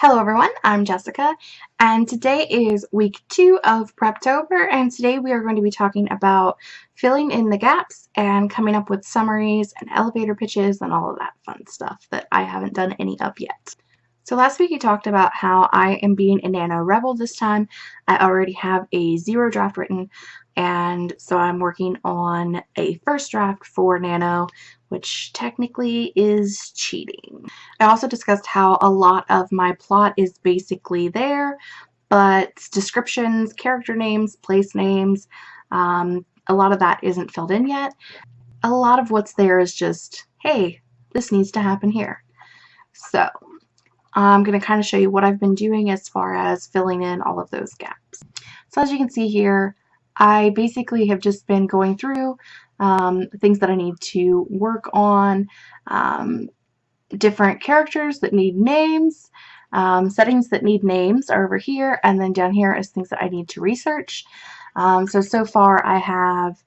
Hello everyone, I'm Jessica, and today is week two of Preptober, and today we are going to be talking about filling in the gaps and coming up with summaries and elevator pitches and all of that fun stuff that I haven't done any of yet. So last week we talked about how I am being a Nano Rebel this time. I already have a zero draft written, and so I'm working on a first draft for Nano, which technically is cheating. I also discussed how a lot of my plot is basically there, but descriptions, character names, place names, um, a lot of that isn't filled in yet. A lot of what's there is just, hey, this needs to happen here. So I'm going to kind of show you what I've been doing as far as filling in all of those gaps. So as you can see here, I basically have just been going through um, things that I need to work on, um, different characters that need names, um, settings that need names are over here, and then down here is things that I need to research. Um, so, so far I have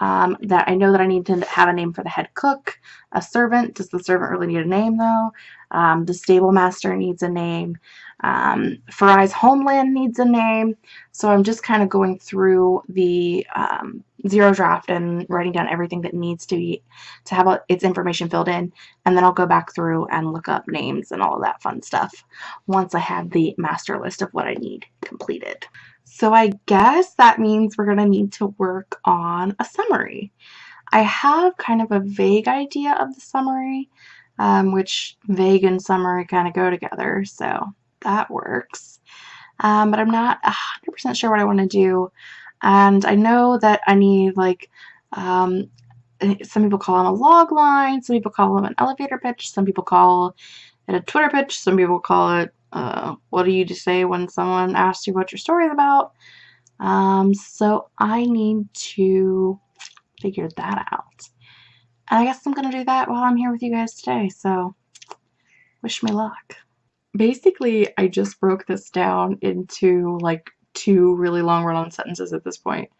um, that I know that I need to have a name for the head cook, a servant. Does the servant really need a name though? Um, the stable master needs a name. Um, Farai's homeland needs a name. So I'm just kind of going through the um, zero draft and writing down everything that needs to be to have its information filled in. And then I'll go back through and look up names and all of that fun stuff once I have the master list of what I need completed. So I guess that means we're going to need to work on a summary. I have kind of a vague idea of the summary, um, which vague and summary kind of go together. So that works. Um, but I'm not 100% sure what I want to do. And I know that I need like, um, some people call them a log line, some people call them an elevator pitch, some people call it a Twitter pitch, some people call it, uh, what do you say when someone asks you what your story is about? Um, so I need to figure that out. And I guess I'm going to do that while I'm here with you guys today, so wish me luck basically I just broke this down into like two really long run-on sentences at this point.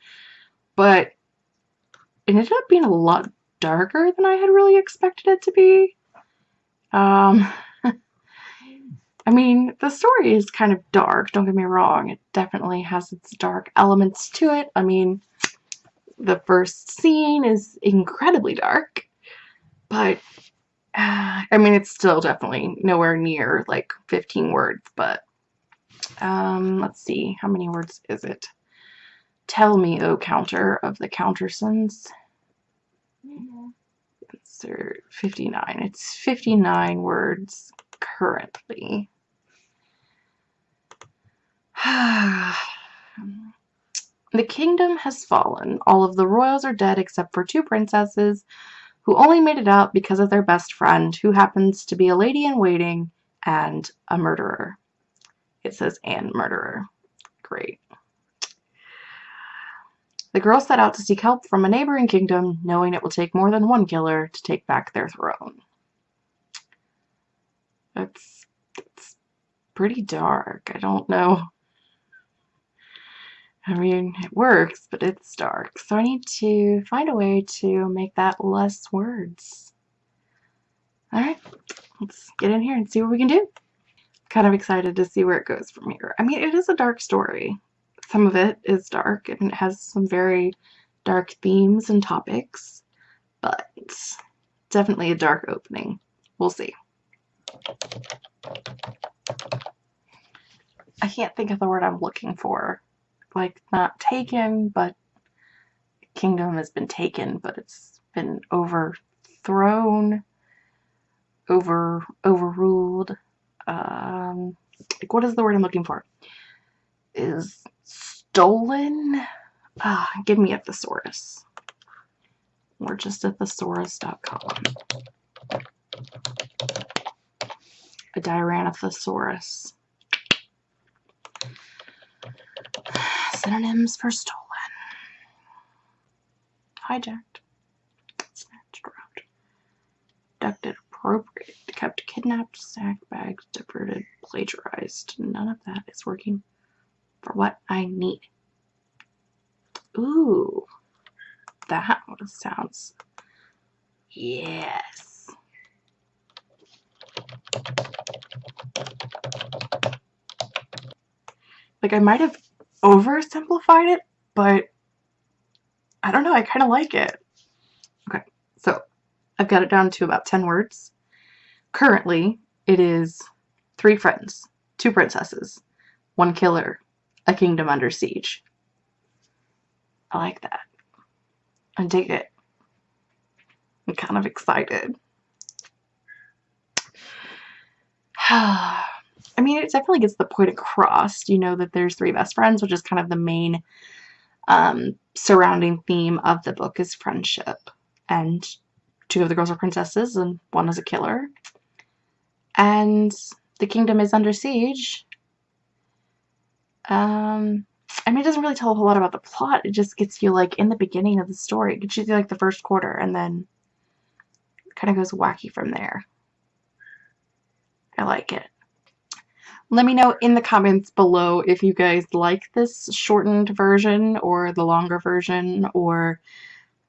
But it ended up being a lot darker than I had really expected it to be. Um, I mean, the story is kind of dark, don't get me wrong. It definitely has its dark elements to it. I mean, the first scene is incredibly dark, but I mean, it's still definitely nowhere near like 15 words, but um, let's see, how many words is it? Tell me, O counter of the countersons. It's 59. It's 59 words currently. the kingdom has fallen. All of the royals are dead except for two princesses who only made it out because of their best friend, who happens to be a lady in waiting and a murderer. It says and murderer. Great. The girls set out to seek help from a neighboring kingdom, knowing it will take more than one killer to take back their throne. That's, that's pretty dark. I don't know I mean, it works, but it's dark. So I need to find a way to make that less words. Alright, let's get in here and see what we can do. Kind of excited to see where it goes from here. I mean, it is a dark story. Some of it is dark and it has some very dark themes and topics, but definitely a dark opening. We'll see. I can't think of the word I'm looking for like not taken, but kingdom has been taken, but it's been overthrown, over overruled. Um, like what is the word I'm looking for? Is stolen? Ah, give me a thesaurus. We're just at thesaurus.com. A Tyrannosaurus. Synonyms for stolen. Hijacked. Snatched, robbed. Abducted, appropriated, kept, kidnapped, sacked, bagged, diverted, plagiarized. None of that is working for what I need. Ooh. That sounds... Yes. Like I might have oversimplified it, but I don't know, I kind of like it. Okay, so I've got it down to about 10 words. Currently, it is three friends, two princesses, one killer, a kingdom under siege. I like that. I dig it. I'm kind of excited. I mean, it definitely gets the point across. You know that there's three best friends, which is kind of the main um, surrounding theme of the book is friendship. And two of the girls are princesses, and one is a killer. And the kingdom is under siege. Um, I mean, it doesn't really tell a whole lot about the plot. It just gets you, like, in the beginning of the story. It gets you, like, the first quarter, and then kind of goes wacky from there. I like it. Let me know in the comments below if you guys like this shortened version or the longer version or,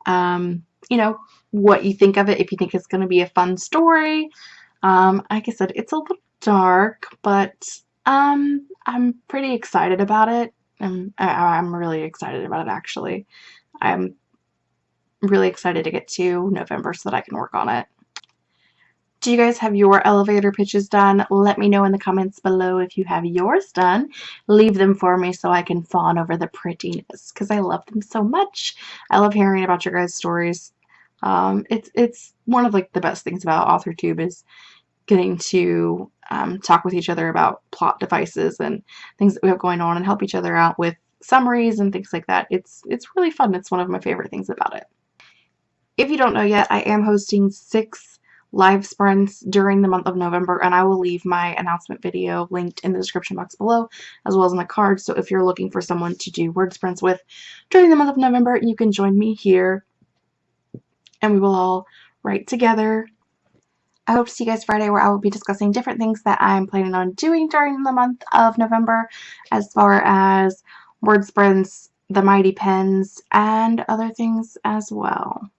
um, you know, what you think of it, if you think it's going to be a fun story. Um, like I said, it's a little dark, but um, I'm pretty excited about it. I'm, I, I'm really excited about it, actually. I'm really excited to get to November so that I can work on it. Do you guys have your elevator pitches done? Let me know in the comments below if you have yours done. Leave them for me so I can fawn over the prettiness because I love them so much. I love hearing about your guys' stories. Um, it's it's one of like the best things about AuthorTube is getting to um, talk with each other about plot devices and things that we have going on and help each other out with summaries and things like that. It's it's really fun. It's one of my favorite things about it. If you don't know yet, I am hosting six live sprints during the month of November and I will leave my announcement video linked in the description box below as well as in the card so if you're looking for someone to do word sprints with during the month of November you can join me here and we will all write together. I hope to see you guys Friday where I will be discussing different things that I'm planning on doing during the month of November as far as word sprints, the mighty pens, and other things as well.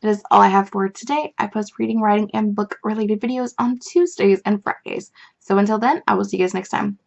That is all I have for today. I post reading, writing, and book related videos on Tuesdays and Fridays. So until then, I will see you guys next time.